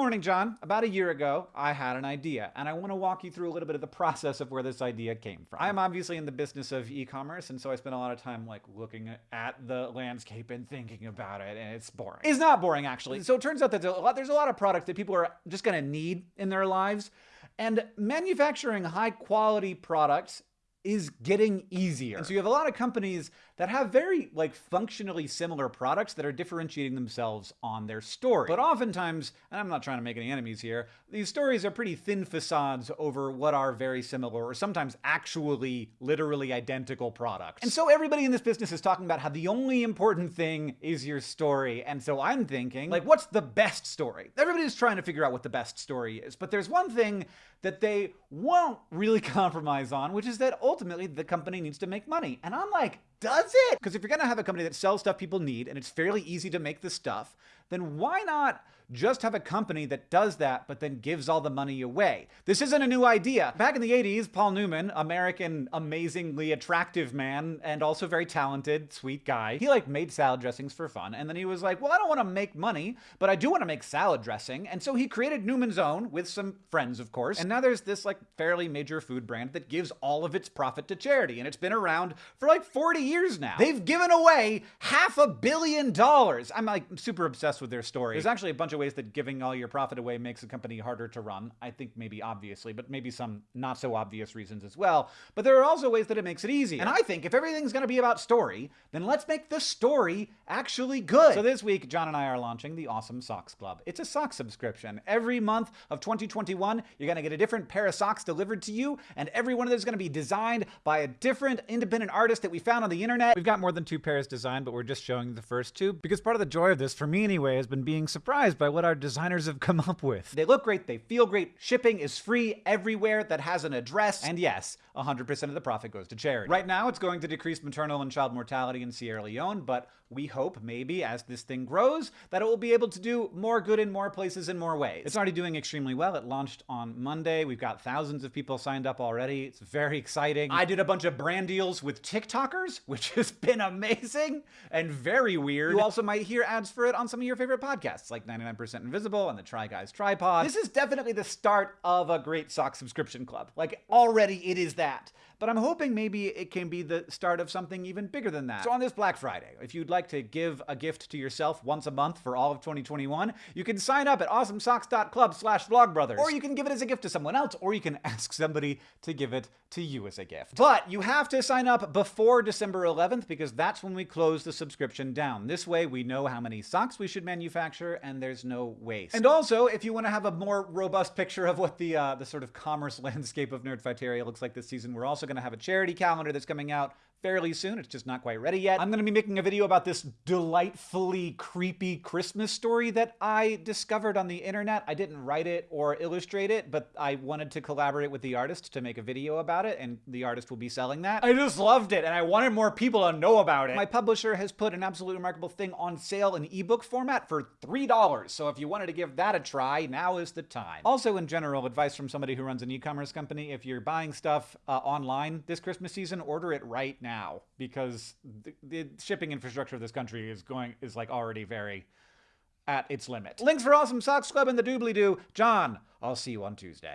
morning, John. About a year ago, I had an idea, and I want to walk you through a little bit of the process of where this idea came from. I'm obviously in the business of e-commerce, and so I spend a lot of time like looking at the landscape and thinking about it, and it's boring. It's not boring, actually. So it turns out that there's a lot, there's a lot of products that people are just going to need in their lives, and manufacturing high quality products is getting easier. And so you have a lot of companies that have very like functionally similar products that are differentiating themselves on their story. But oftentimes, and I'm not trying to make any enemies here, these stories are pretty thin facades over what are very similar or sometimes actually literally identical products. And so everybody in this business is talking about how the only important thing is your story. And so I'm thinking, like, what's the best story? Everybody's trying to figure out what the best story is, but there's one thing that they won't really compromise on, which is that ultimately the company needs to make money. And I'm like, does it? Because if you're going to have a company that sells stuff people need and it's fairly easy to make the stuff, then why not just have a company that does that but then gives all the money away? This isn't a new idea. Back in the 80s, Paul Newman, American amazingly attractive man and also very talented, sweet guy, he like made salad dressings for fun and then he was like, "Well, I don't want to make money, but I do want to make salad dressing." And so he created Newman's Own with some friends, of course. And now there's this like fairly major food brand that gives all of its profit to charity and it's been around for like 40 years now. They've given away half a billion dollars. I'm like super obsessed with their story. There's actually a bunch of ways that giving all your profit away makes a company harder to run. I think maybe obviously, but maybe some not so obvious reasons as well. But there are also ways that it makes it easy. And I think if everything's going to be about story, then let's make the story actually good. So this week, John and I are launching the Awesome Socks Club. It's a sock subscription. Every month of 2021, you're going to get a different pair of socks delivered to you, and every one of those is going to be designed by a different independent artist that we found on the internet. We've got more than two pairs designed, but we're just showing the first two because part of the joy of this, for me anyway, has been being surprised by what our designers have come up with. They look great, they feel great, shipping is free everywhere that has an address, and yes, 100% of the profit goes to charity. Right now, it's going to decrease maternal and child mortality in Sierra Leone, but we hope maybe as this thing grows that it will be able to do more good in more places in more ways. It's already doing extremely well. It launched on Monday. We've got thousands of people signed up already. It's very exciting. I did a bunch of brand deals with TikTokers, which has been amazing and very weird. You also might hear ads for it on some of your favorite podcasts like 99% Invisible and the Try Guys TryPod. This is definitely the start of a great sock subscription club. Like already it is that. But I'm hoping maybe it can be the start of something even bigger than that. So on this Black Friday, if you'd like to give a gift to yourself once a month for all of 2021, you can sign up at awesomesocks.club slash vlogbrothers. Or you can give it as a gift to someone else, or you can ask somebody to give it to you as a gift. But you have to sign up before December 11th because that's when we close the subscription down. This way we know how many socks we should manufacture and there's no waste. And also, if you want to have a more robust picture of what the uh, the sort of commerce landscape of Nerdfighteria looks like this season, we're also going to have a charity calendar that's coming out fairly soon. It's just not quite ready yet. I'm going to be making a video about this delightfully creepy Christmas story that I discovered on the internet. I didn't write it or illustrate it, but I wanted to collaborate with the artist to make a video about it, and the artist will be selling that. I just loved it, and I wanted more people to know about it. My publisher has put an absolutely remarkable thing on sale in ebook format for $3, so if you wanted to give that a try, now is the time. Also, in general, advice from somebody who runs an e-commerce company, if you're buying stuff uh, online this Christmas season, order it right now because the, the shipping infrastructure of this country is going is like already very at its limit. Links for Awesome Socks Club and the Doobly Doo. John, I'll see you on Tuesday.